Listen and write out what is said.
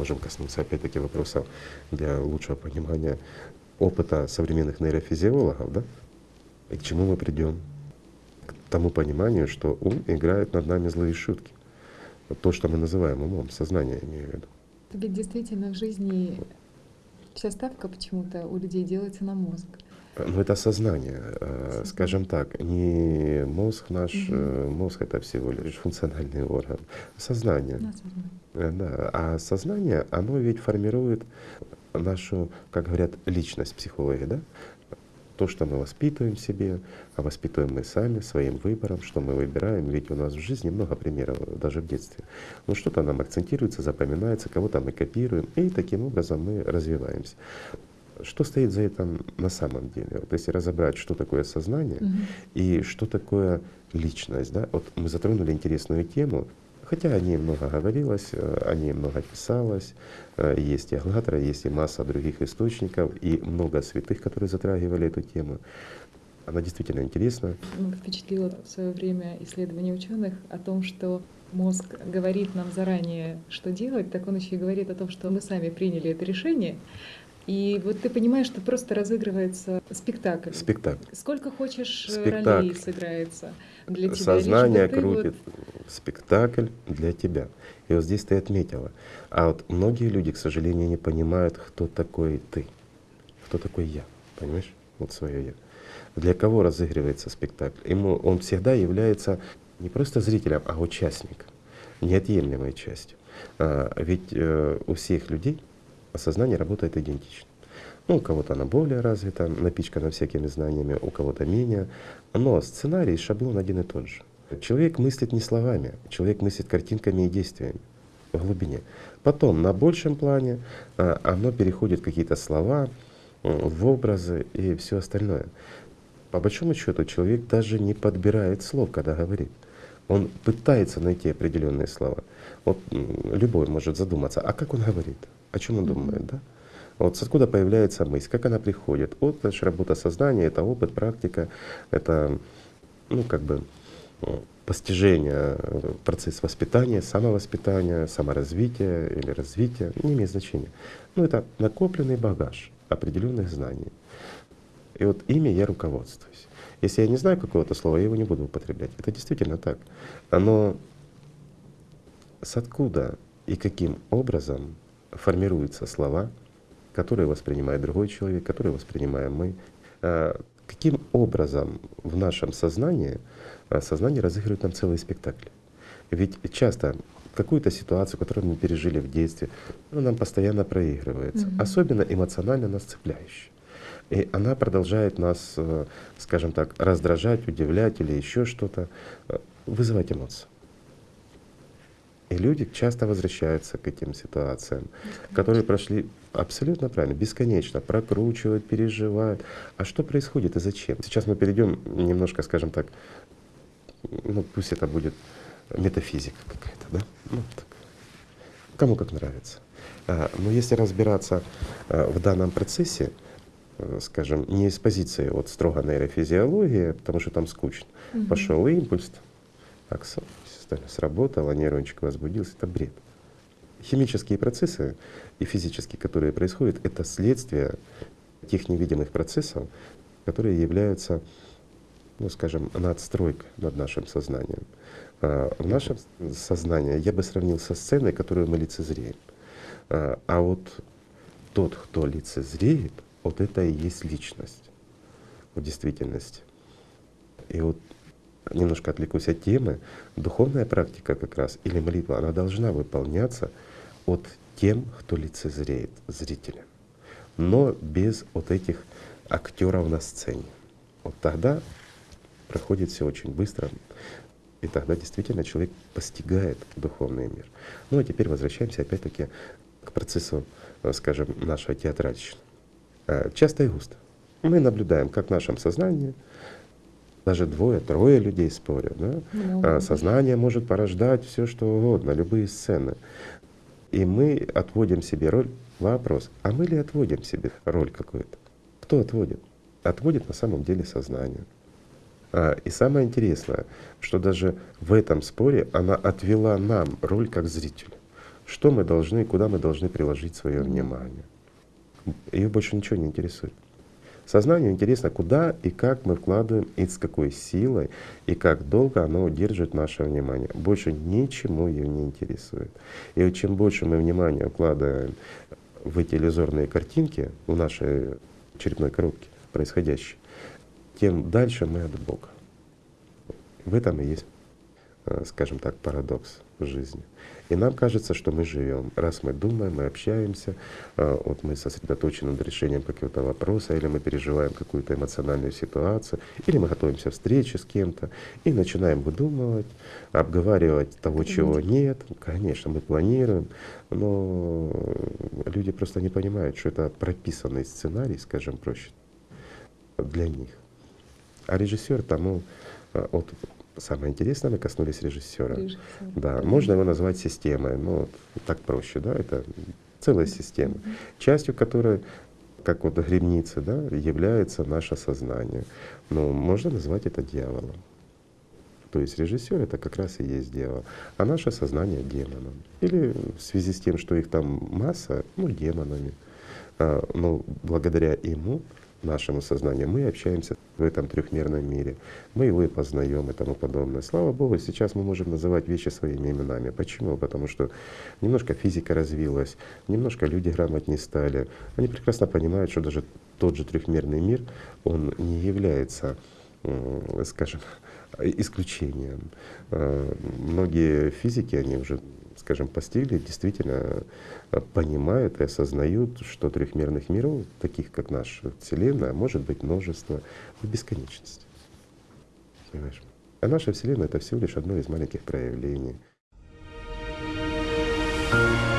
можем коснуться опять-таки вопроса для лучшего понимания опыта современных нейрофизиологов, да? И к чему мы придем? К тому пониманию, что ум играет над нами злые шутки. То, что мы называем умом, сознание имею в виду. Ведь действительно в жизни вся ставка почему-то у людей делается на мозг. Ну это сознание, э, скажем так, не мозг наш, угу. мозг это всего лишь функциональный орган, сознание. сознание. Да, а сознание, оно ведь формирует нашу, как говорят, личность психологии, да? То, что мы воспитываем в себе, а воспитываем мы сами своим выбором, что мы выбираем. Ведь у нас в жизни много примеров, даже в детстве. Ну что-то нам акцентируется, запоминается, кого-то мы копируем, и таким образом мы развиваемся. Что стоит за этим на самом деле? Вот если разобрать, что такое сознание угу. и что такое личность, да? Вот мы затронули интересную тему, хотя о ней много говорилось, э, о ней много писалось, э, есть и Аллатра, есть и масса других источников, и много святых, которые затрагивали эту тему. Она действительно интересна. Впечатлило в свое время исследование ученых о том, что мозг говорит нам заранее, что делать, так он еще и говорит о том, что мы сами приняли это решение, и вот ты понимаешь, что просто разыгрывается спектакль. Спектакль. Сколько хочешь э, спектакль. ролей сыграется для тебя. Сознание крутит вот... спектакль для тебя. И вот здесь ты отметила. А вот многие люди, к сожалению, не понимают, кто такой ты, кто такой я. Понимаешь? Вот свое я. Для кого разыгрывается спектакль? Ему он всегда является не просто зрителем, а участником, неотъемлемой частью. А, ведь э, у всех людей сознание работает идентично. Ну, у кого-то она более развита, напичкана всякими знаниями, у кого-то менее. Но сценарий, шаблон один и тот же. Человек мыслит не словами, человек мыслит картинками и действиями в глубине. Потом на большем плане а, оно переходит в какие-то слова, в образы и все остальное. По большому счету человек даже не подбирает слов, когда говорит. Он пытается найти определенные слова. Вот любой может задуматься, а как он говорит? О чем он думает, да? Вот откуда появляется мысль, как она приходит. Вот это же работа сознания, это опыт, практика, это, ну, как бы, постижение, процесс воспитания, самовоспитания, саморазвития или развития, не имеет значения. Ну, это накопленный багаж определенных знаний. И вот ими я руководствуюсь. Если я не знаю какого-то слова, я его не буду употреблять. Это действительно так. Но с откуда и каким образом формируются слова, которые воспринимает другой человек, которые воспринимаем мы. А, каким образом в нашем сознании а, сознание разыгрывает нам целый спектакль? Ведь часто какую-то ситуацию, которую мы пережили в детстве, ну, нам постоянно проигрывается, mm-hmm. особенно эмоционально нас цепляющая. И она продолжает нас, э, скажем так, раздражать, удивлять или еще что-то, э, вызывать эмоции. И люди часто возвращаются к этим ситуациям, которые прошли абсолютно правильно, бесконечно, прокручивают, переживают. А что происходит и зачем? Сейчас мы перейдем немножко, скажем так, ну пусть это будет метафизика какая-то, да? Ну, так. Кому как нравится. А, но если разбираться а, в данном процессе, а, скажем, не из позиции вот строго нейрофизиологии, потому что там скучно, угу. пошел импульс, так, сработало, нейрончик возбудился, это бред. Химические процессы и физические, которые происходят, это следствие тех невидимых процессов, которые являются, ну скажем, надстройкой над нашим сознанием. А в нашем сознании я бы сравнил со сценой, которую мы лицезреем. А, а вот тот, кто лицезреет, вот это и есть личность в действительности. И вот немножко отвлекусь от темы, духовная практика как раз или молитва, она должна выполняться от тем, кто лицезреет, зрителя, но без вот этих актеров на сцене. Вот тогда проходит все очень быстро, и тогда действительно человек постигает духовный мир. Ну а теперь возвращаемся опять-таки к процессу, э, скажем, нашего театральщины. Э, часто и густо. Мы наблюдаем, как в нашем сознании даже двое, трое людей спорят. Да? А сознание может порождать все, что угодно, любые сцены. И мы отводим себе роль. Вопрос, а мы ли отводим себе роль какую-то? Кто отводит? Отводит на самом деле сознание. А, и самое интересное, что даже в этом споре она отвела нам роль как зрителю. что мы должны, куда мы должны приложить свое внимание. Ее больше ничего не интересует. Сознанию интересно, куда и как мы вкладываем, и с какой силой, и как долго оно удержит наше внимание. Больше ничему ее не интересует. И вот чем больше мы внимания вкладываем в эти иллюзорные картинки, в нашей черепной коробке происходящие, тем дальше мы от Бога. В этом и есть, э, скажем так, парадокс жизни. И нам кажется, что мы живем. Раз мы думаем, мы общаемся, а, вот мы сосредоточены над решением какого-то вопроса, или мы переживаем какую-то эмоциональную ситуацию, или мы готовимся к встрече с кем-то и начинаем выдумывать, обговаривать того, чего нет. Конечно, мы планируем, но люди просто не понимают, что это прописанный сценарий, скажем проще, для них. А режиссер тому, а, вот Самое интересное, мы коснулись режиссера. Режиссер. Да, можно его назвать системой, ну так проще, да, это целая система, частью которой, как вот гребницы, да, является наше сознание. Но можно назвать это дьяволом. То есть режиссер это как раз и есть дьявол, а наше сознание демоном. Или в связи с тем, что их там масса, ну демонами. А, но благодаря ему нашему сознанию, мы общаемся в этом трехмерном мире, мы его и познаем и тому подобное. Слава Богу, сейчас мы можем называть вещи своими именами. Почему? Потому что немножко физика развилась, немножко люди грамотнее стали. Они прекрасно понимают, что даже тот же трехмерный мир, он не является, скажем, исключением. А, многие физики, они уже скажем, постигли, действительно э, понимают и осознают, что трехмерных миров, таких как наша Вселенная, может быть множество в бесконечности. Понимаешь? А наша Вселенная — это всего лишь одно из маленьких проявлений. thank you